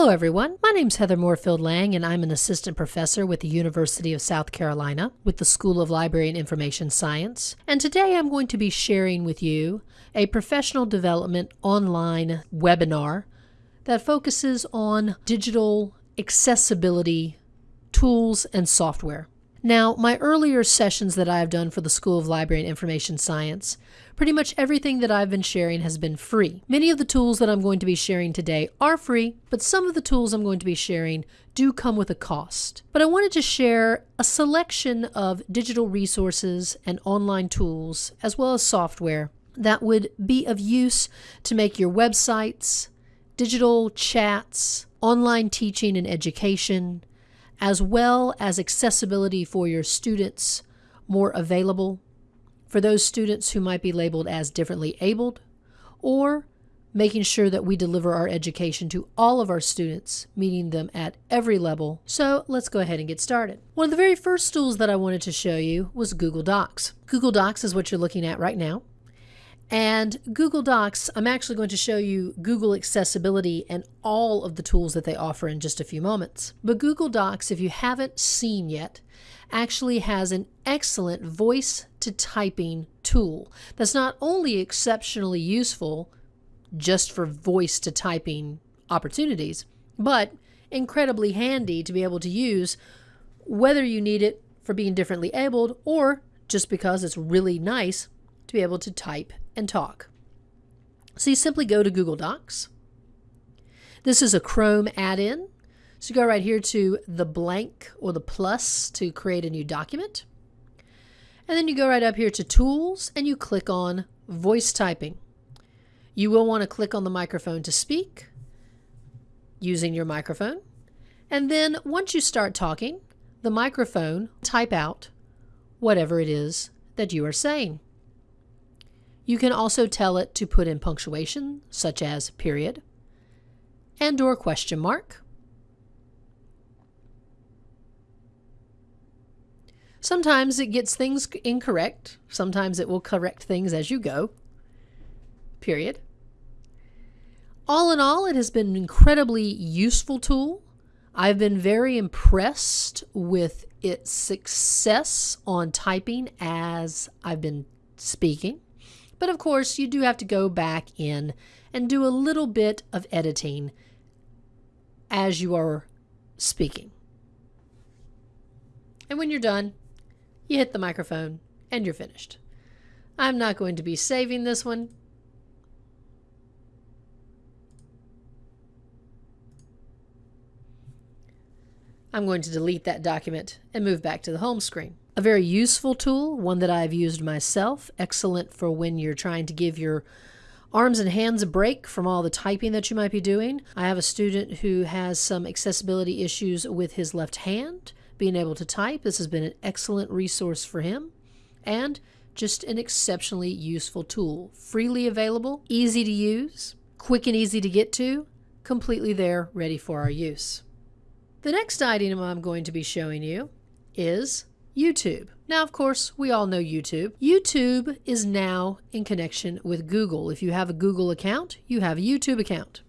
Hello, everyone. My name is Heather Moorefield Lang, and I'm an assistant professor with the University of South Carolina with the School of Library and Information Science. And today I'm going to be sharing with you a professional development online webinar that focuses on digital accessibility tools and software. Now, my earlier sessions that I have done for the School of Library and Information Science, pretty much everything that I've been sharing has been free. Many of the tools that I'm going to be sharing today are free, but some of the tools I'm going to be sharing do come with a cost. But I wanted to share a selection of digital resources and online tools, as well as software, that would be of use to make your websites, digital chats, online teaching and education, as well as accessibility for your students more available for those students who might be labeled as differently abled or making sure that we deliver our education to all of our students, meeting them at every level. So let's go ahead and get started. One of the very first tools that I wanted to show you was Google Docs. Google Docs is what you're looking at right now. And Google Docs, I'm actually going to show you Google Accessibility and all of the tools that they offer in just a few moments. But Google Docs, if you haven't seen yet, actually has an excellent voice to typing tool that's not only exceptionally useful just for voice to typing opportunities, but incredibly handy to be able to use whether you need it for being differently abled or just because it's really nice to be able to type and talk. So you simply go to Google Docs. This is a Chrome add-in. So you go right here to the blank or the plus to create a new document. And then you go right up here to Tools and you click on Voice Typing. You will want to click on the microphone to speak using your microphone. And then once you start talking, the microphone type out whatever it is that you are saying. You can also tell it to put in punctuation, such as period and or question mark. Sometimes it gets things incorrect. Sometimes it will correct things as you go. Period. All in all, it has been an incredibly useful tool. I've been very impressed with its success on typing as I've been speaking. But of course, you do have to go back in and do a little bit of editing as you are speaking. And when you're done, you hit the microphone and you're finished. I'm not going to be saving this one. I'm going to delete that document and move back to the home screen. A very useful tool, one that I've used myself, excellent for when you're trying to give your arms and hands a break from all the typing that you might be doing. I have a student who has some accessibility issues with his left hand, being able to type. This has been an excellent resource for him and just an exceptionally useful tool. Freely available, easy to use, quick and easy to get to, completely there, ready for our use. The next item I'm going to be showing you is YouTube. Now, of course, we all know YouTube. YouTube is now in connection with Google. If you have a Google account, you have a YouTube account.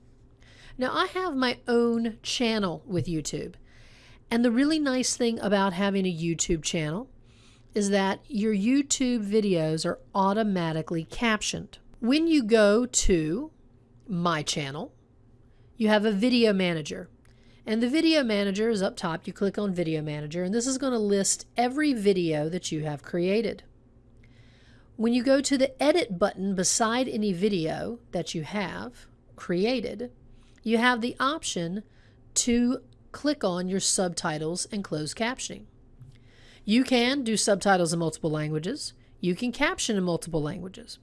Now, I have my own channel with YouTube. And the really nice thing about having a YouTube channel is that your YouTube videos are automatically captioned. When you go to my channel, you have a video manager. And the video manager is up top. You click on video manager and this is going to list every video that you have created. When you go to the edit button beside any video that you have created, you have the option to click on your subtitles and closed captioning. You can do subtitles in multiple languages. You can caption in multiple languages.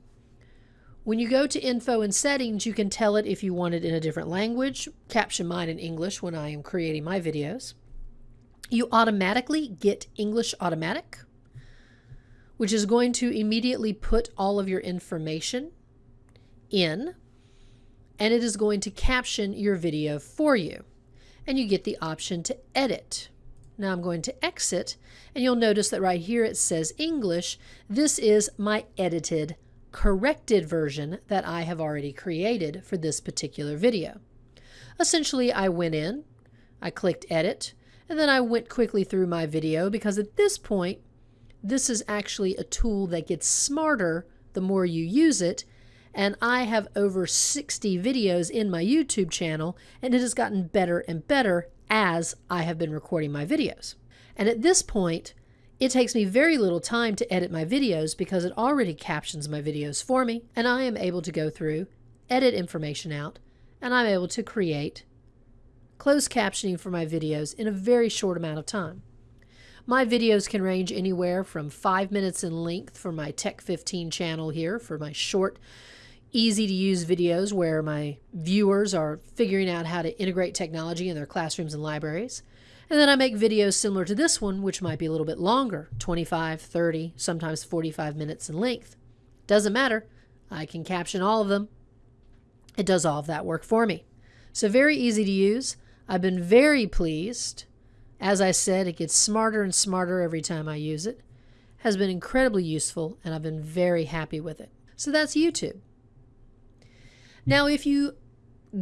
When you go to info and settings, you can tell it if you want it in a different language, caption mine in English when I am creating my videos. You automatically get English automatic, which is going to immediately put all of your information in, and it is going to caption your video for you. And you get the option to edit. Now I'm going to exit, and you'll notice that right here it says English. This is my edited corrected version that I have already created for this particular video. Essentially, I went in, I clicked edit, and then I went quickly through my video because at this point, this is actually a tool that gets smarter the more you use it. And I have over 60 videos in my YouTube channel, and it has gotten better and better as I have been recording my videos. And at this point, it takes me very little time to edit my videos because it already captions my videos for me, and I am able to go through, edit information out, and I'm able to create closed captioning for my videos in a very short amount of time. My videos can range anywhere from five minutes in length for my Tech 15 channel here for my short, easy to use videos where my viewers are figuring out how to integrate technology in their classrooms and libraries. And then I make videos similar to this one, which might be a little bit longer 25, 30, sometimes 45 minutes in length. Doesn't matter. I can caption all of them. It does all of that work for me. So, very easy to use. I've been very pleased as I said, it gets smarter and smarter every time I use it. Has been incredibly useful and I've been very happy with it. So that's YouTube. Now, if you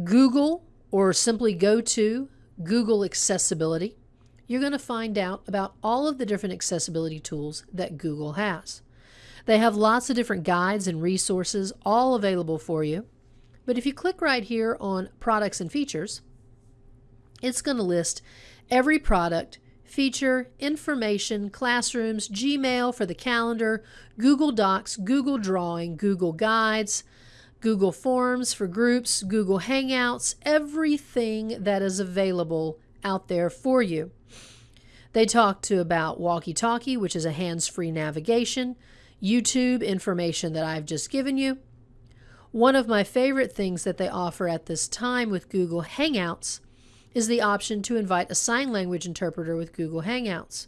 Google or simply go to Google Accessibility, you're going to find out about all of the different accessibility tools that Google has. They have lots of different guides and resources all available for you. But if you click right here on Products and Features, it's going to list every product, feature, information, classrooms, Gmail for the calendar, Google Docs, Google Drawing, Google Guides, Google Forms for groups, Google Hangouts, everything that is available out there for you. They talk to about Walkie Talkie, which is a hands free navigation, YouTube information that I've just given you. One of my favorite things that they offer at this time with Google Hangouts is the option to invite a sign language interpreter with Google Hangouts.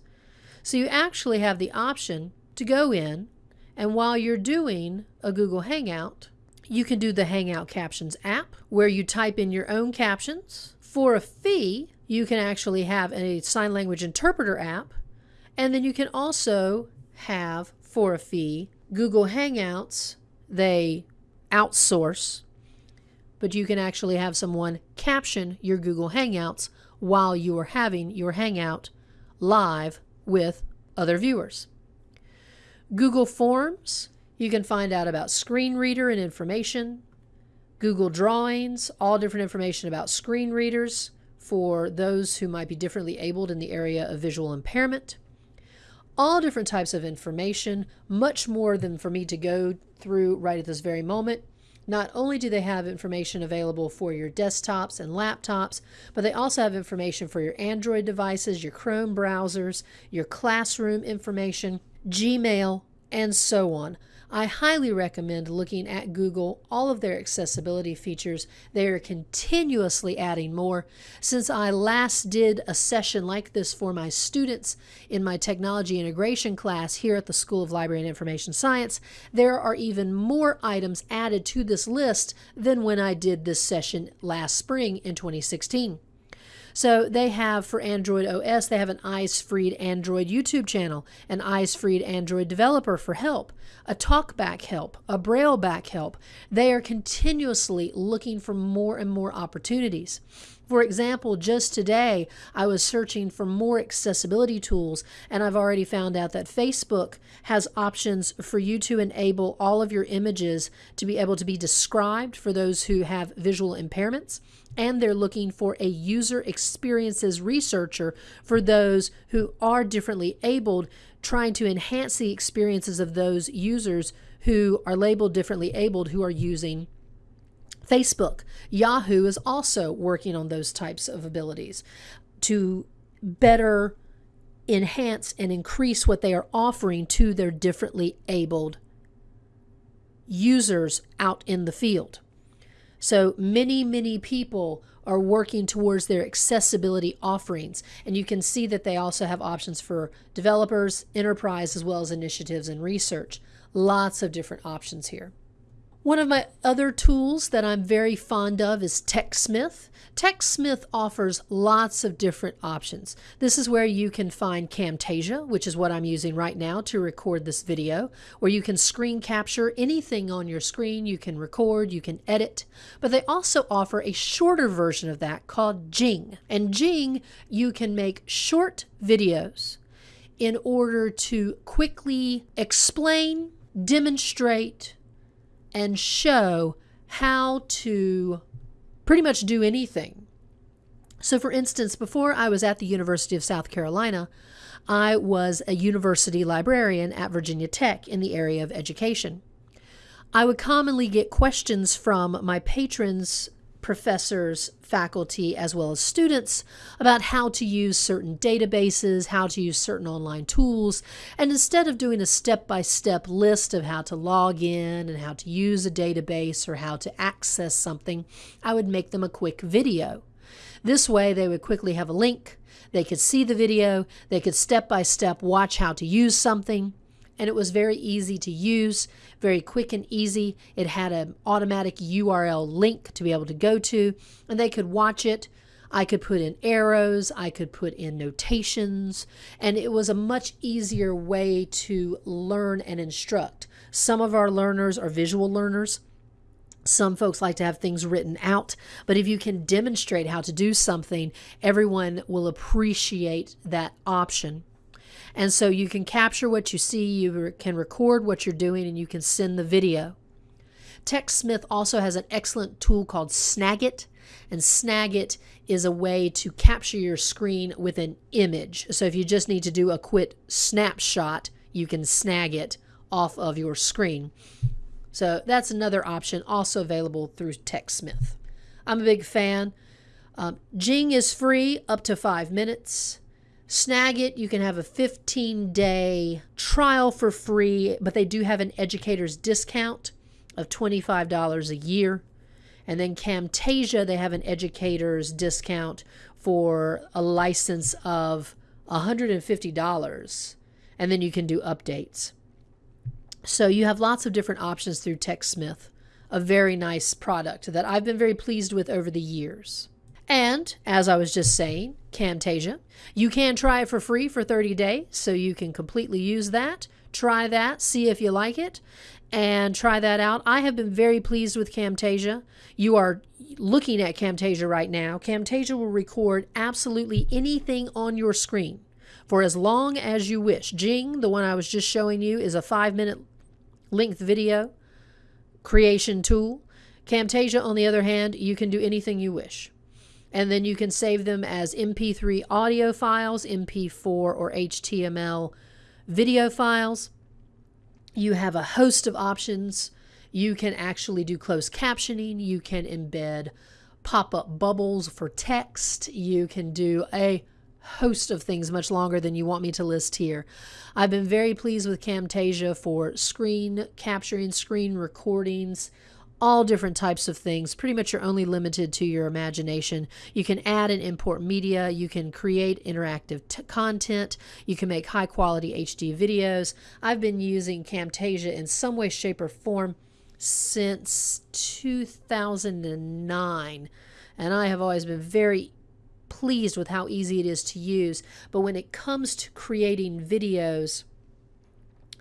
So you actually have the option to go in, and while you're doing a Google Hangout, you can do the Hangout Captions app where you type in your own captions. For a fee, you can actually have a sign language interpreter app, and then you can also have, for a fee, Google Hangouts. They outsource but you can actually have someone caption your Google Hangouts while you are having your Hangout live with other viewers. Google Forms, you can find out about screen reader and information. Google Drawings, all different information about screen readers for those who might be differently abled in the area of visual impairment. All different types of information, much more than for me to go through right at this very moment. Not only do they have information available for your desktops and laptops, but they also have information for your Android devices, your Chrome browsers, your classroom information, Gmail, and so on. I highly recommend looking at Google, all of their accessibility features. They are continuously adding more. Since I last did a session like this for my students in my technology integration class here at the School of Library and Information Science, there are even more items added to this list than when I did this session last spring in 2016. So they have for Android OS, they have an Eyes Free Android YouTube channel, an Eyes Free Android developer for help, a talkback help, a braille back help. They are continuously looking for more and more opportunities. For example, just today I was searching for more accessibility tools, and I've already found out that Facebook has options for you to enable all of your images to be able to be described for those who have visual impairments. And they're looking for a user experiences researcher for those who are differently abled, trying to enhance the experiences of those users who are labeled differently abled who are using Facebook. Yahoo is also working on those types of abilities to better enhance and increase what they are offering to their differently abled users out in the field. So many, many people are working towards their accessibility offerings. And you can see that they also have options for developers, enterprise, as well as initiatives and research. Lots of different options here. One of my other tools that I'm very fond of is TechSmith. TechSmith offers lots of different options. This is where you can find Camtasia, which is what I'm using right now to record this video, where you can screen capture anything on your screen. You can record, you can edit, but they also offer a shorter version of that called Jing. And Jing, you can make short videos in order to quickly explain, demonstrate, and show how to pretty much do anything. So, for instance, before I was at the University of South Carolina, I was a university librarian at Virginia Tech in the area of education. I would commonly get questions from my patrons professors, faculty, as well as students about how to use certain databases, how to use certain online tools. And instead of doing a step by step list of how to log in and how to use a database or how to access something, I would make them a quick video. This way, they would quickly have a link, they could see the video, they could step by step watch how to use something and it was very easy to use, very quick and easy. It had an automatic URL link to be able to go to, and they could watch it. I could put in arrows, I could put in notations, and it was a much easier way to learn and instruct. Some of our learners are visual learners. Some folks like to have things written out, but if you can demonstrate how to do something, everyone will appreciate that option. And so you can capture what you see, you can record what you're doing, and you can send the video. TechSmith also has an excellent tool called Snagit, and Snagit is a way to capture your screen with an image. So if you just need to do a quick snapshot, you can snag it off of your screen. So that's another option also available through TechSmith. I'm a big fan. Um, Jing is free up to five minutes. Snagit. You can have a 15 day trial for free, but they do have an educator's discount of $25 a year. And then Camtasia, they have an educator's discount for a license of $150. And then you can do updates. So you have lots of different options through TechSmith, a very nice product that I've been very pleased with over the years. And as I was just saying, Camtasia, you can try it for free for 30 days, so you can completely use that. Try that, see if you like it, and try that out. I have been very pleased with Camtasia. You are looking at Camtasia right now. Camtasia will record absolutely anything on your screen for as long as you wish. Jing, the one I was just showing you, is a five minute length video creation tool. Camtasia, on the other hand, you can do anything you wish and then you can save them as MP3 audio files, MP4 or HTML video files. You have a host of options. You can actually do closed captioning. You can embed pop up bubbles for text. You can do a host of things much longer than you want me to list here. I've been very pleased with Camtasia for screen capturing, screen recordings, all different types of things. Pretty much you're only limited to your imagination. You can add and import media. You can create interactive content. You can make high quality HD videos. I've been using Camtasia in some way, shape, or form since 2009. And I have always been very pleased with how easy it is to use. But when it comes to creating videos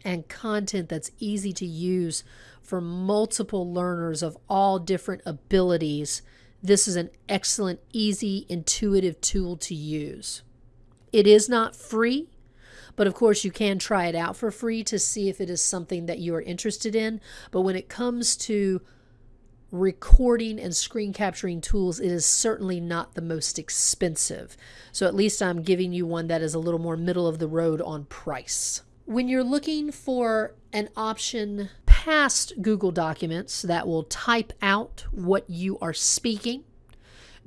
and content that's easy to use for multiple learners of all different abilities, this is an excellent, easy, intuitive tool to use. It is not free, but of course you can try it out for free to see if it is something that you are interested in. But when it comes to recording and screen capturing tools, it is certainly not the most expensive. So at least I'm giving you one that is a little more middle of the road on price. When you're looking for an option past Google Documents that will type out what you are speaking.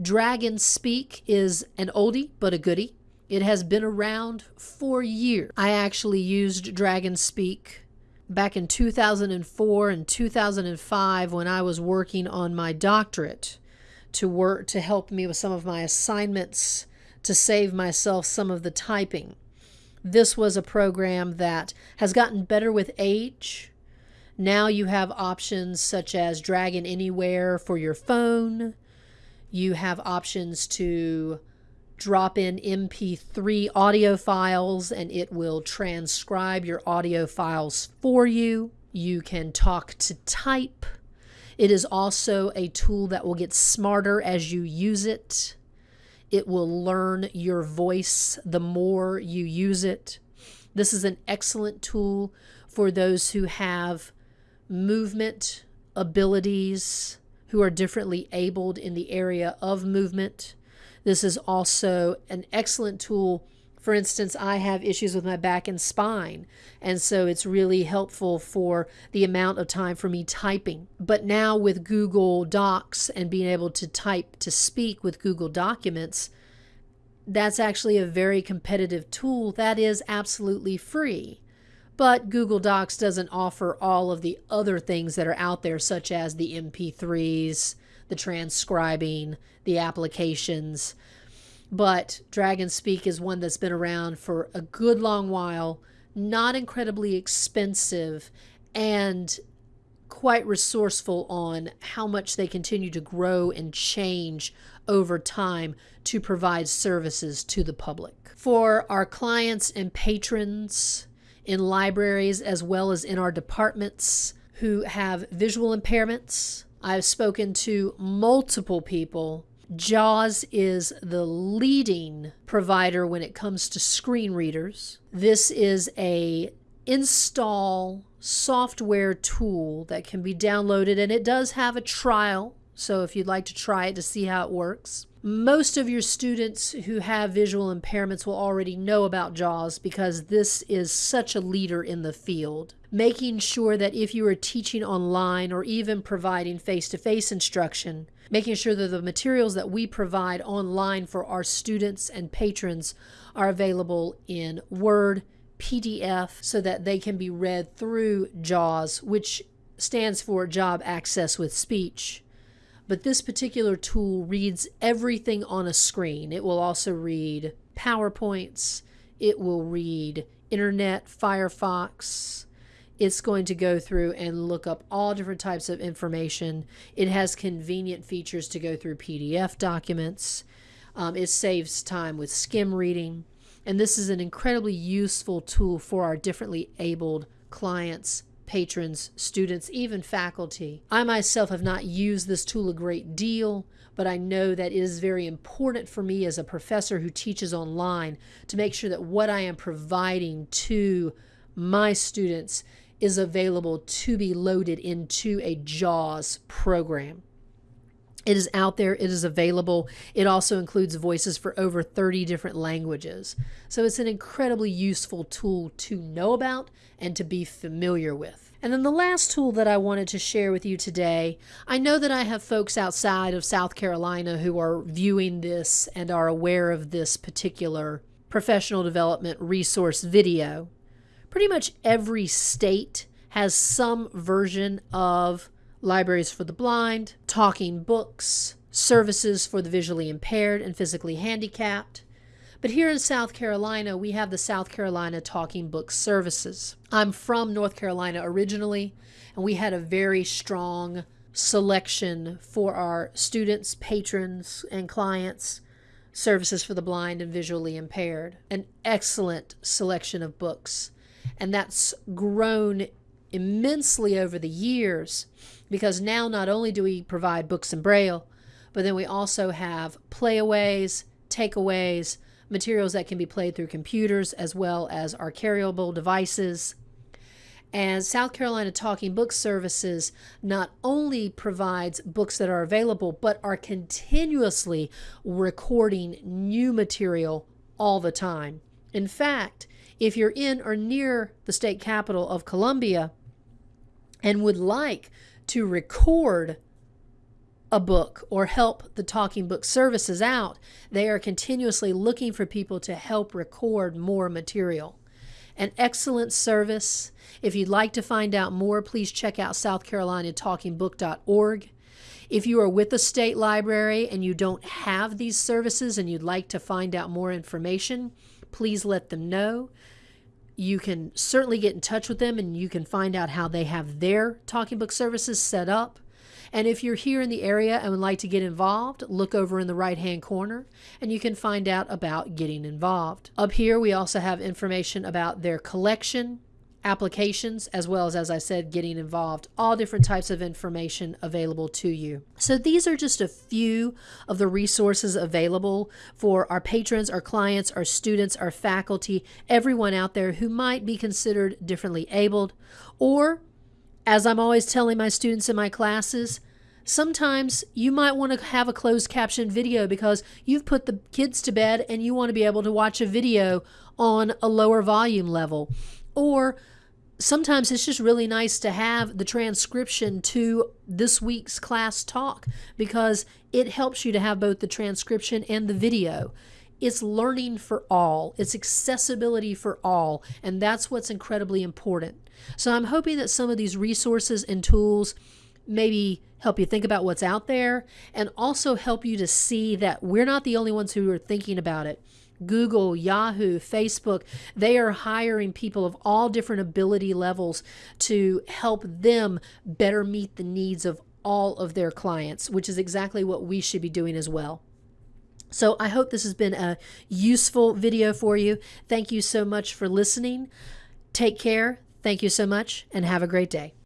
Dragon Speak is an oldie but a goodie. It has been around for years. I actually used Dragon Speak back in 2004 and 2005 when I was working on my doctorate to work to help me with some of my assignments to save myself some of the typing. This was a program that has gotten better with age Now you have options such as drag Dragon Anywhere for your phone. You have options to drop in MP3 audio files and it will transcribe your audio files for you. You can talk to type. It is also a tool that will get smarter as you use it. It will learn your voice the more you use it. This is an excellent tool for those who have movement abilities, who are differently abled in the area of movement. This is also an excellent tool. For instance, I have issues with my back and spine, and so it's really helpful for the amount of time for me typing. But now with Google Docs and being able to type to speak with Google Documents, that's actually a very competitive tool that is absolutely free. But Google Docs doesn't offer all of the other things that are out there, such as the MP3s, the transcribing, the applications. But Dragon Speak is one that's been around for a good long while, not incredibly expensive, and quite resourceful on how much they continue to grow and change over time to provide services to the public. For our clients and patrons in libraries as well as in our departments who have visual impairments, I've spoken to multiple people. JAWS is the leading provider when it comes to screen readers. This is a install software tool that can be downloaded and it does have a trial so if you'd like to try it to see how it works. Most of your students who have visual impairments will already know about JAWS because this is such a leader in the field. Making sure that if you are teaching online or even providing face to face instruction, making sure that the materials that we provide online for our students and patrons are available in Word, PDF, so that they can be read through JAWS, which stands for Job Access with Speech but this particular tool reads everything on a screen. It will also read PowerPoints, it will read Internet, Firefox. It's going to go through and look up all different types of information. It has convenient features to go through PDF documents. Um, it saves time with skim reading. And this is an incredibly useful tool for our differently abled clients patrons, students, even faculty. I myself have not used this tool a great deal, but I know that it is very important for me as a professor who teaches online to make sure that what I am providing to my students is available to be loaded into a JAWS program. It is out there, it is available. It also includes voices for over 30 different languages. So it's an incredibly useful tool to know about and to be familiar with. And then the last tool that I wanted to share with you today, I know that I have folks outside of South Carolina who are viewing this and are aware of this particular professional development resource video. Pretty much every state has some version of libraries for the blind, talking books, services for the visually impaired and physically handicapped. But here in South Carolina, we have the South Carolina Talking Book Services. I'm from North Carolina originally, and we had a very strong selection for our students, patrons, and clients services for the blind and visually impaired. An excellent selection of books. And that's grown immensely over the years because now not only do we provide books in Braille, but then we also have playaways, takeaways, materials that can be played through computers as well as our carryable devices. And South Carolina Talking Book Services not only provides books that are available, but are continuously recording new material all the time. In fact, if you're in or near the state capital of Columbia and would like to record a book or help the talking book services out, they are continuously looking for people to help record more material. An excellent service. If you'd like to find out more, please check out southcarolinatalkingbook.org. If you are with the state library and you don't have these services and you'd like to find out more information, please let them know. You can certainly get in touch with them and you can find out how they have their talking book services set up. And if you're here in the area and would like to get involved, look over in the right hand corner and you can find out about getting involved. Up here, we also have information about their collection, applications, as well as, as I said, getting involved. All different types of information available to you. So these are just a few of the resources available for our patrons, our clients, our students, our faculty, everyone out there who might be considered differently abled. Or, as I'm always telling my students in my classes, sometimes you might want to have a closed caption video because you've put the kids to bed and you want to be able to watch a video on a lower volume level. Or sometimes it's just really nice to have the transcription to this week's class talk because it helps you to have both the transcription and the video. It's learning for all, it's accessibility for all, and that's what's incredibly important. So I'm hoping that some of these resources and tools maybe help you think about what's out there and also help you to see that we're not the only ones who are thinking about it. Google, Yahoo, Facebook, they are hiring people of all different ability levels to help them better meet the needs of all of their clients, which is exactly what we should be doing as well. So I hope this has been a useful video for you. Thank you so much for listening. Take care. Thank you so much and have a great day.